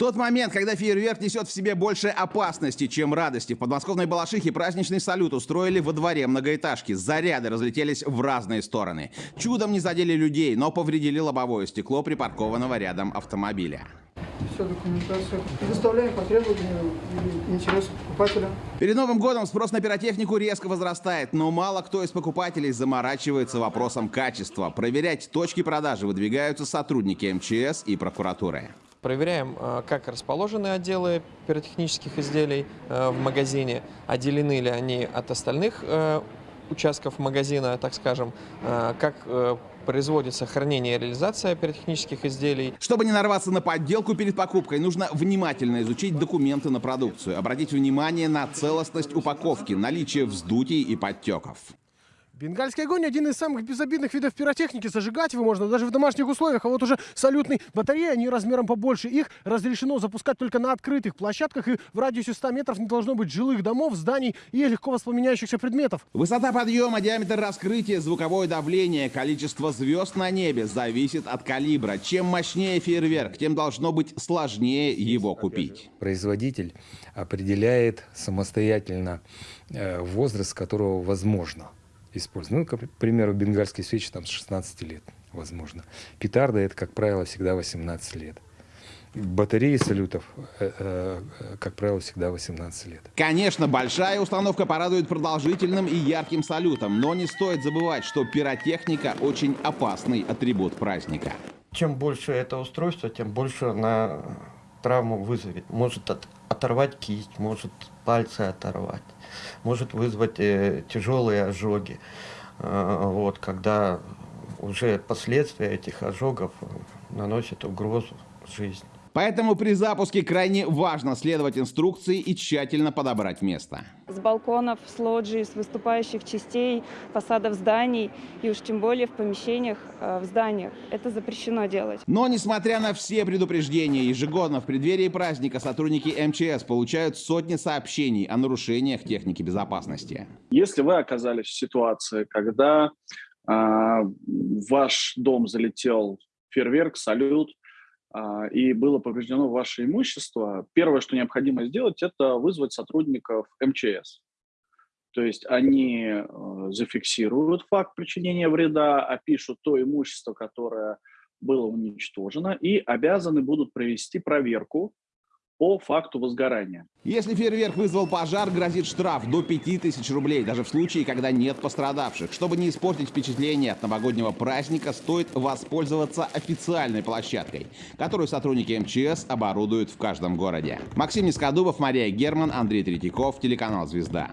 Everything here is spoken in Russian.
Тот момент, когда фейерверк несет в себе больше опасности, чем радости. В подмосковной Балашихе праздничный салют устроили во дворе многоэтажки. Заряды разлетелись в разные стороны. Чудом не задели людей, но повредили лобовое стекло припаркованного рядом автомобиля. Документация. Предоставляем по требованию покупателя. Перед Новым годом спрос на пиротехнику резко возрастает, но мало кто из покупателей заморачивается вопросом качества. Проверять точки продажи выдвигаются сотрудники МЧС и прокуратуры. Проверяем, э, как расположены отделы пиротехнических изделий э, в магазине, отделены ли они от остальных э, участков магазина, так скажем, как производится хранение и реализация пиротехнических изделий. Чтобы не нарваться на подделку перед покупкой, нужно внимательно изучить документы на продукцию, обратить внимание на целостность упаковки, наличие вздутий и подтеков. Бенгальский огонь один из самых безобидных видов пиротехники. Зажигать его можно даже в домашних условиях. А вот уже салютные батареи, они размером побольше. Их разрешено запускать только на открытых площадках. И в радиусе 100 метров не должно быть жилых домов, зданий и легко воспламеняющихся предметов. Высота подъема, диаметр раскрытия, звуковое давление, количество звезд на небе зависит от калибра. Чем мощнее фейерверк, тем должно быть сложнее его купить. Производитель определяет самостоятельно э, возраст, которого возможно использовать. Ну, к примеру, бенгальские свечи там с 16 лет, возможно. Петарда это, как правило, всегда 18 лет. Батареи салютов, э, э, как правило, всегда 18 лет. Конечно, большая установка порадует продолжительным и ярким салютом, но не стоит забывать, что пиротехника очень опасный атрибут праздника. Чем больше это устройство, тем больше на травму вызовет. Может от, оторвать кисть, может пальцы оторвать, может вызвать э, тяжелые ожоги. Э, вот, когда уже последствия этих ожогов наносят угрозу жизни. Поэтому при запуске крайне важно следовать инструкции и тщательно подобрать место. С балконов, с лоджий, с выступающих частей, фасадов зданий и уж тем более в помещениях, э, в зданиях. Это запрещено делать. Но несмотря на все предупреждения, ежегодно в преддверии праздника сотрудники МЧС получают сотни сообщений о нарушениях техники безопасности. Если вы оказались в ситуации, когда э, ваш дом залетел фейерверк, салют, и было повреждено ваше имущество, первое, что необходимо сделать, это вызвать сотрудников МЧС. То есть они э, зафиксируют факт причинения вреда, опишут то имущество, которое было уничтожено, и обязаны будут провести проверку по факту возгорания. Если фейерверк вызвал пожар, грозит штраф до 5000 рублей, даже в случае, когда нет пострадавших. Чтобы не испортить впечатление от новогоднего праздника, стоит воспользоваться официальной площадкой, которую сотрудники МЧС оборудуют в каждом городе. Максим Нескодубов, Мария Герман, Андрей Третьяков, телеканал «Звезда».